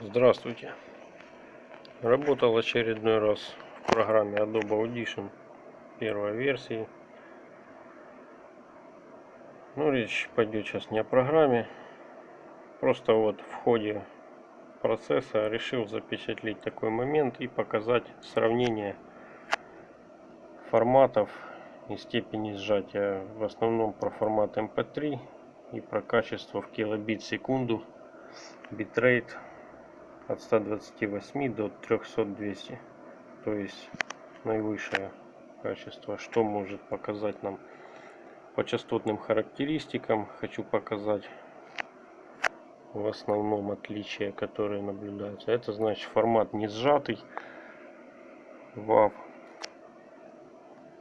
Здравствуйте. Работал очередной раз в программе Adobe Audition первой версии. Ну, речь пойдет сейчас не о программе. Просто вот в ходе процесса решил запечатлеть такой момент и показать сравнение форматов и степени сжатия. В основном про формат MP3 эм и про качество в килобит в секунду битрейт от 128 до 300-200 то есть наивысшее качество. Что может показать нам по частотным характеристикам? Хочу показать в основном отличия которые наблюдаются. Это значит формат не сжатый. WAV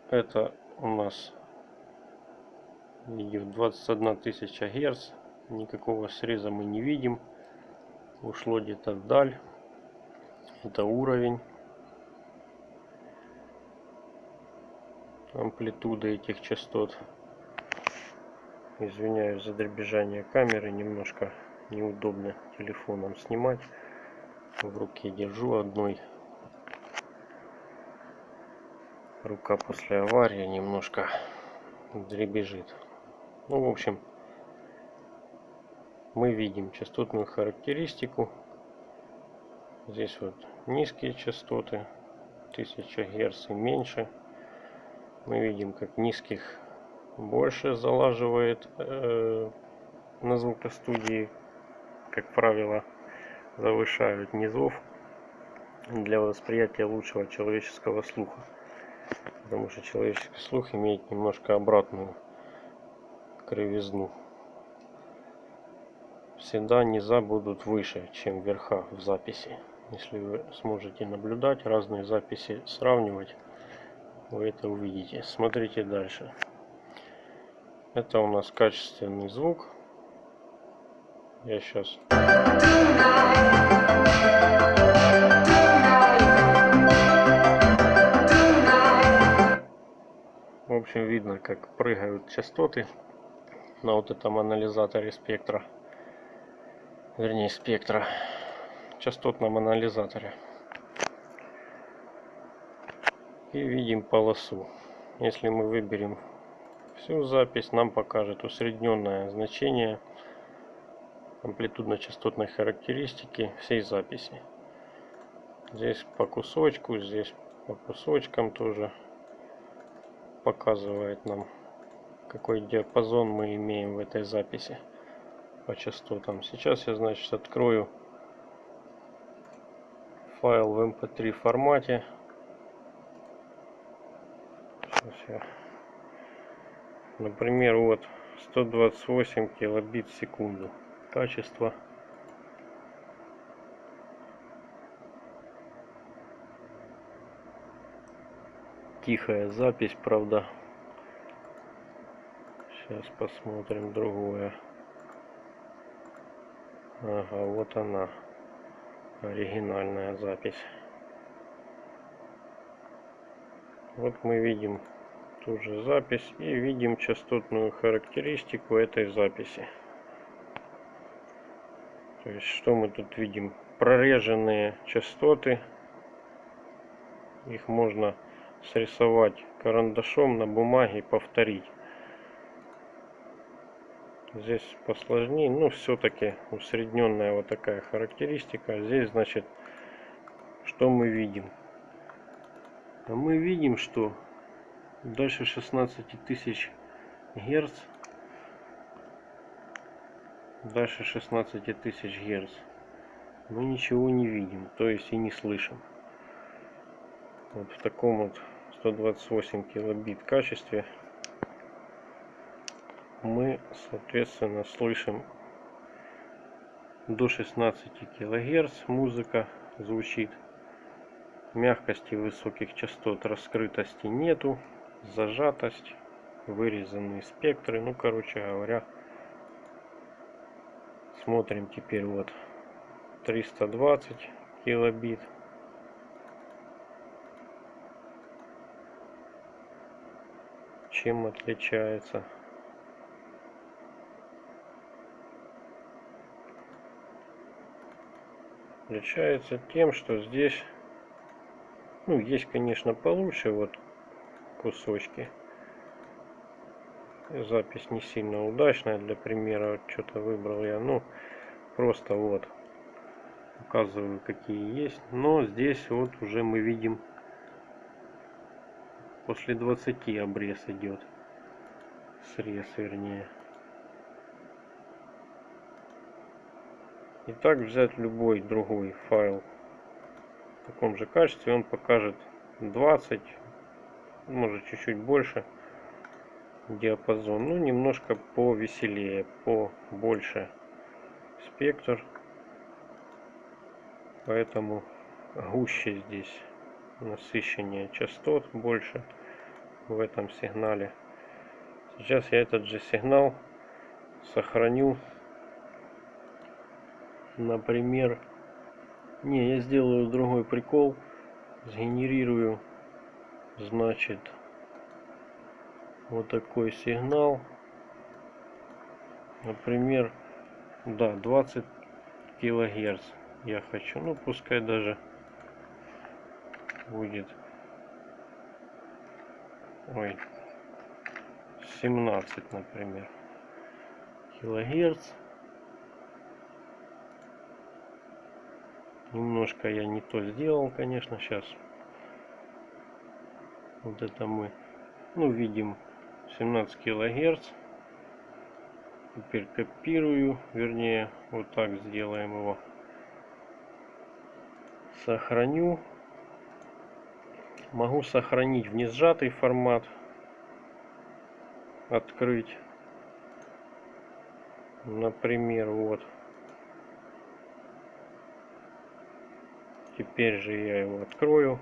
это у нас идет 21 тысяча герц. Никакого среза мы не видим ушло где-то вдаль. Это уровень амплитуды этих частот. Извиняюсь за дребезжание камеры немножко неудобно телефоном снимать. В руке держу одной. Рука после аварии немножко дребезжит. Ну, в общем, мы видим частотную характеристику. Здесь вот низкие частоты, 1000 Гц и меньше. Мы видим, как низких больше залаживает э, на звукостудии, как правило, завышают низов для восприятия лучшего человеческого слуха. Потому что человеческий слух имеет немножко обратную кривизну. Всегда низа будут выше, чем верха в записи. Если вы сможете наблюдать, разные записи сравнивать, вы это увидите. Смотрите дальше. Это у нас качественный звук. Я сейчас... В общем, видно, как прыгают частоты на вот этом анализаторе спектра вернее спектра частотном анализаторе. И видим полосу. Если мы выберем всю запись нам покажет усредненное значение амплитудно-частотной характеристики всей записи. Здесь по кусочку здесь по кусочкам тоже показывает нам какой диапазон мы имеем в этой записи по частотам. Сейчас я, значит, открою файл в mp3 эм формате. Сейчас я, например, вот 128 килобит в секунду. Качество. Тихая запись, правда. Сейчас посмотрим другое. Ага, вот она. Оригинальная запись. Вот мы видим ту же запись и видим частотную характеристику этой записи. То есть что мы тут видим? Прореженные частоты. Их можно срисовать карандашом на бумаге и повторить здесь посложнее но все-таки усредненная вот такая характеристика. Здесь значит что мы видим? А мы видим что дальше 16 тысяч герц. Дальше 16 тысяч герц. Мы ничего не видим то есть и не слышим. Вот в таком вот 128 килобит качестве мы соответственно слышим до 16 килогерц музыка звучит мягкости высоких частот раскрытости нету зажатость вырезанные спектры. Ну короче говоря смотрим теперь вот 320 килобит. Чем отличается отличается тем, что здесь, ну, есть, конечно, получше вот кусочки. Запись не сильно удачная для примера, что-то выбрал я, ну, просто вот показываю какие есть но здесь вот уже мы видим после 20 обрез идет срез вернее и так взять любой другой файл в таком же качестве он покажет 20 может чуть-чуть больше диапазон. Ну немножко повеселее по больше спектр. Поэтому гуще здесь насыщение частот больше в этом сигнале. Сейчас я этот же сигнал сохраню например не я сделаю другой прикол сгенерирую значит вот такой сигнал. Например да 20 килогерц я хочу. Ну пускай даже будет ой 17 например килогерц немножко я не то сделал конечно сейчас вот это мы ну видим 17 килогерц. Теперь копирую вернее вот так сделаем его. Сохраню. Могу сохранить в несжатый формат. Открыть. Например вот теперь же я его открою.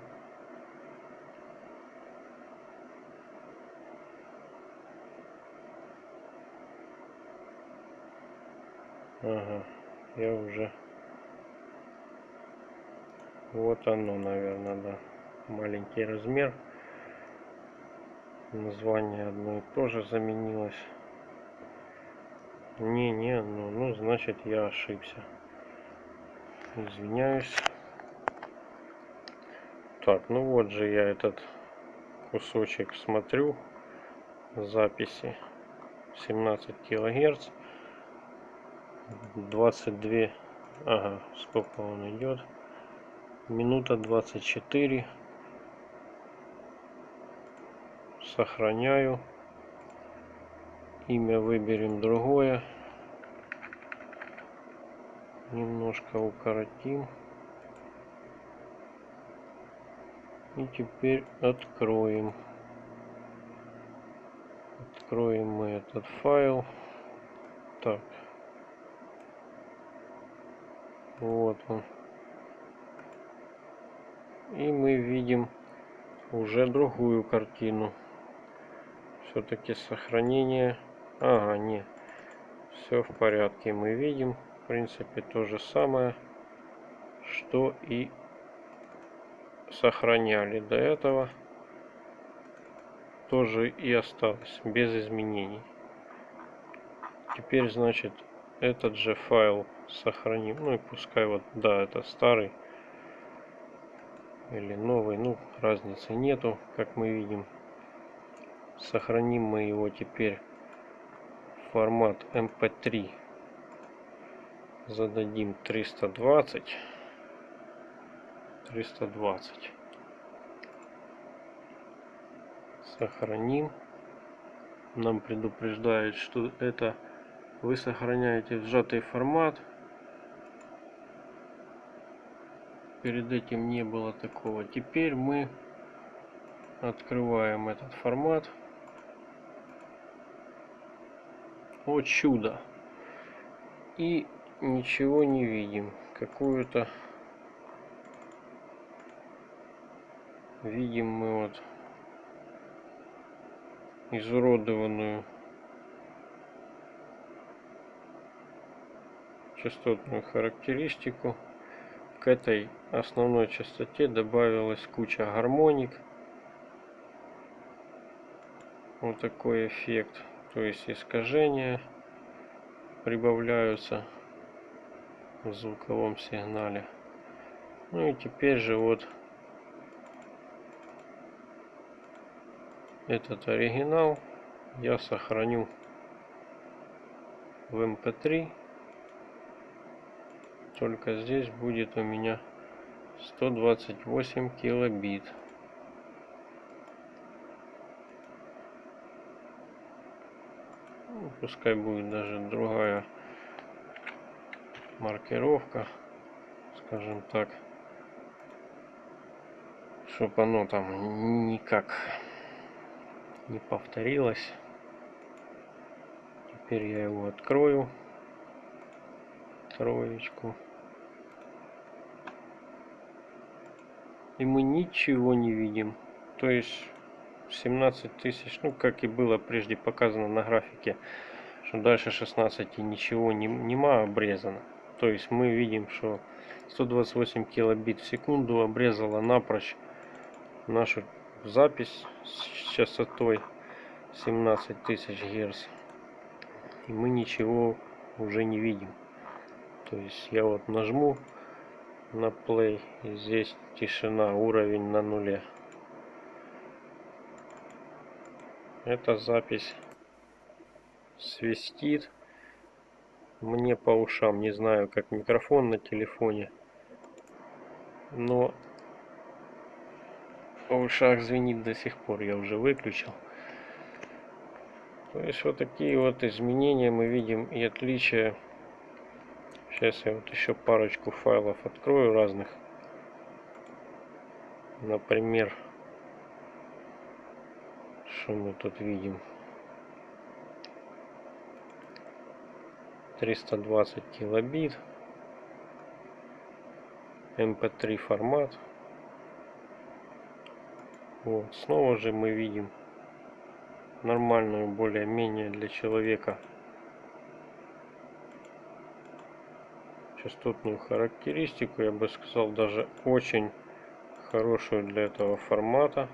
Ага я уже вот оно наверное да. Маленький размер. Название одно и то же заменилось. Не не ну, ну значит я ошибся. Извиняюсь так ну вот же я этот кусочек смотрю. Записи. 17 килогерц. 22 ага сколько он идет? Минута 24 сохраняю. Имя выберем другое. Немножко укоротим и теперь откроем. Откроем мы этот файл. Так. Вот он. И мы видим уже другую картину. Все-таки сохранение. Ага не. Все в порядке. Мы видим в принципе то же самое что и сохраняли до этого тоже и осталось без изменений. Теперь значит этот же файл сохраним ну и пускай вот да это старый или новый ну разницы нету как мы видим. Сохраним мы его теперь формат mp3 зададим 320 320 сохраним. Нам предупреждает что это вы сохраняете в сжатый формат. Перед этим не было такого. Теперь мы открываем этот формат. О чудо! И ничего не видим. Какую-то видим мы вот изуродованную частотную характеристику. К этой основной частоте добавилась куча гармоник. Вот такой эффект то есть искажения прибавляются в звуковом сигнале. Ну и теперь же вот этот оригинал я сохраню в mp3 только здесь будет у меня 128 килобит. Ну, пускай будет даже другая маркировка скажем так чтобы оно там никак не повторилось. Теперь я его открою. Троечку. И мы ничего не видим. То есть 17 тысяч ну как и было прежде показано на графике что дальше 16 ничего не, нема обрезано. То есть мы видим что 128 килобит в секунду обрезала напрочь нашу запись с частотой 17 тысяч герц. И мы ничего уже не видим. То есть я вот нажму на play и здесь тишина уровень на нуле. Эта запись свистит мне по ушам. Не знаю как микрофон на телефоне но в ушах звенит до сих пор я уже выключил. То есть вот такие вот изменения мы видим и отличия. Сейчас я вот еще парочку файлов открою разных. Например что мы тут видим? 320 килобит. mp3 формат вот снова же мы видим нормальную более-менее для человека. Частотную характеристику я бы сказал даже очень хорошую для этого формата.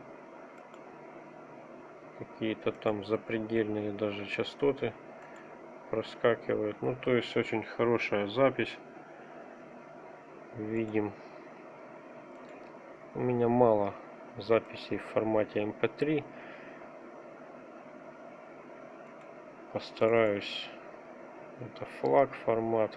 Какие-то там запредельные даже частоты проскакивают. Ну то есть очень хорошая запись. Видим. У меня мало записей в формате mp3 эм постараюсь. Это флаг формат